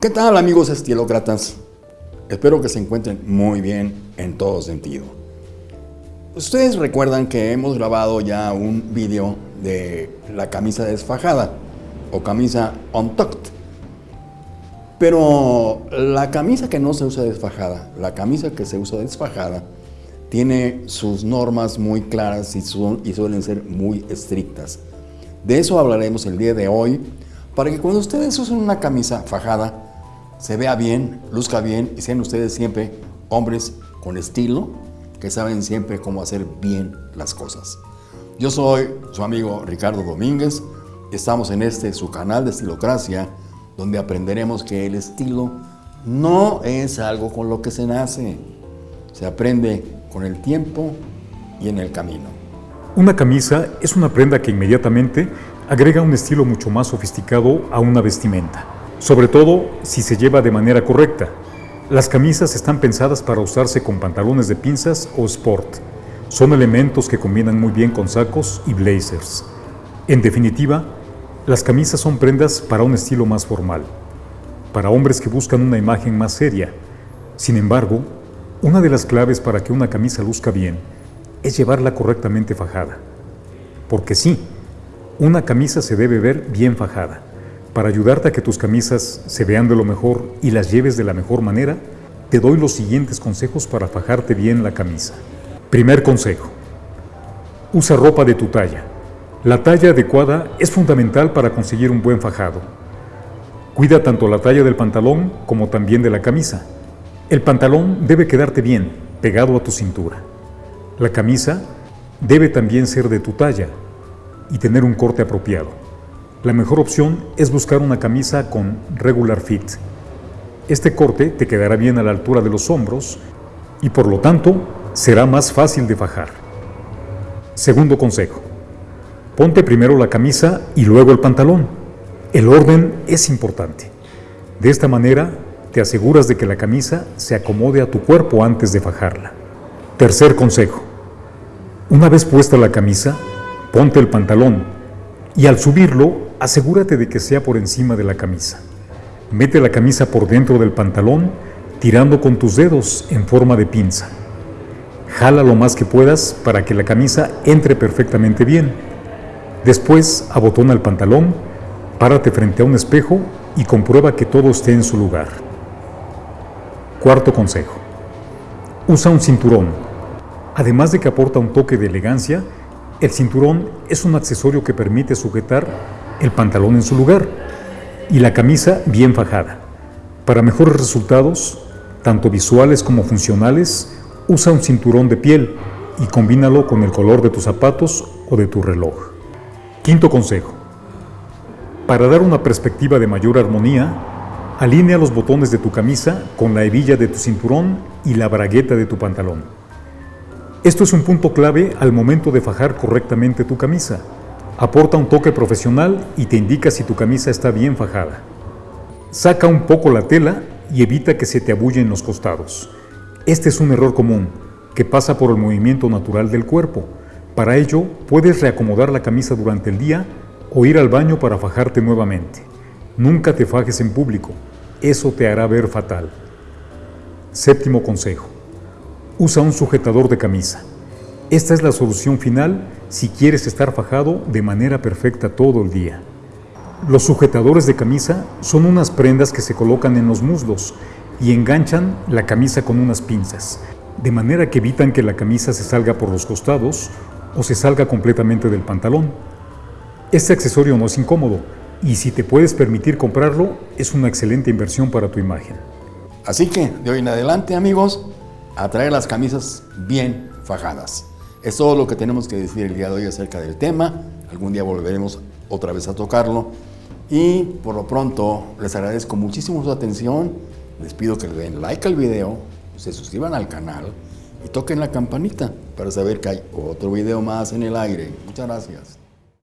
¿Qué tal amigos estilócratas? Espero que se encuentren muy bien en todo sentido. Ustedes recuerdan que hemos grabado ya un vídeo de la camisa desfajada o camisa untucked. Pero la camisa que no se usa desfajada, la camisa que se usa desfajada, tiene sus normas muy claras y, y suelen ser muy estrictas. De eso hablaremos el día de hoy, para que cuando ustedes usen una camisa fajada, se vea bien, luzca bien y sean ustedes siempre hombres con estilo, que saben siempre cómo hacer bien las cosas. Yo soy su amigo Ricardo Domínguez, estamos en este su canal de Estilocracia, donde aprenderemos que el estilo no es algo con lo que se nace, se aprende con el tiempo y en el camino. Una camisa es una prenda que inmediatamente agrega un estilo mucho más sofisticado a una vestimenta, sobre todo si se lleva de manera correcta. Las camisas están pensadas para usarse con pantalones de pinzas o sport. Son elementos que combinan muy bien con sacos y blazers. En definitiva, las camisas son prendas para un estilo más formal, para hombres que buscan una imagen más seria. Sin embargo, una de las claves para que una camisa luzca bien es llevarla correctamente fajada. Porque sí, una camisa se debe ver bien fajada. Para ayudarte a que tus camisas se vean de lo mejor y las lleves de la mejor manera, te doy los siguientes consejos para fajarte bien la camisa. Primer consejo. Usa ropa de tu talla. La talla adecuada es fundamental para conseguir un buen fajado. Cuida tanto la talla del pantalón como también de la camisa. El pantalón debe quedarte bien, pegado a tu cintura. La camisa debe también ser de tu talla y tener un corte apropiado. La mejor opción es buscar una camisa con regular fit. Este corte te quedará bien a la altura de los hombros y por lo tanto será más fácil de fajar. Segundo consejo. Ponte primero la camisa y luego el pantalón. El orden es importante. De esta manera te aseguras de que la camisa se acomode a tu cuerpo antes de fajarla. Tercer consejo. Una vez puesta la camisa, ponte el pantalón y al subirlo asegúrate de que sea por encima de la camisa. Mete la camisa por dentro del pantalón tirando con tus dedos en forma de pinza. Jala lo más que puedas para que la camisa entre perfectamente bien Después abotona el pantalón, párate frente a un espejo y comprueba que todo esté en su lugar. Cuarto consejo. Usa un cinturón. Además de que aporta un toque de elegancia, el cinturón es un accesorio que permite sujetar el pantalón en su lugar y la camisa bien fajada. Para mejores resultados, tanto visuales como funcionales, usa un cinturón de piel y combínalo con el color de tus zapatos o de tu reloj. Quinto consejo. Para dar una perspectiva de mayor armonía, alinea los botones de tu camisa con la hebilla de tu cinturón y la bragueta de tu pantalón. Esto es un punto clave al momento de fajar correctamente tu camisa. Aporta un toque profesional y te indica si tu camisa está bien fajada. Saca un poco la tela y evita que se te abullen los costados. Este es un error común, que pasa por el movimiento natural del cuerpo para ello, puedes reacomodar la camisa durante el día o ir al baño para fajarte nuevamente. Nunca te fajes en público, eso te hará ver fatal. Séptimo consejo. Usa un sujetador de camisa. Esta es la solución final si quieres estar fajado de manera perfecta todo el día. Los sujetadores de camisa son unas prendas que se colocan en los muslos y enganchan la camisa con unas pinzas, de manera que evitan que la camisa se salga por los costados o se salga completamente del pantalón. Este accesorio no es incómodo y si te puedes permitir comprarlo, es una excelente inversión para tu imagen. Así que, de hoy en adelante, amigos, a traer las camisas bien fajadas. Es todo lo que tenemos que decir el día de hoy acerca del tema. Algún día volveremos otra vez a tocarlo. Y por lo pronto, les agradezco muchísimo su atención. Les pido que le den like al video, se suscriban al canal y toquen la campanita para saber que hay otro video más en el aire. Muchas gracias.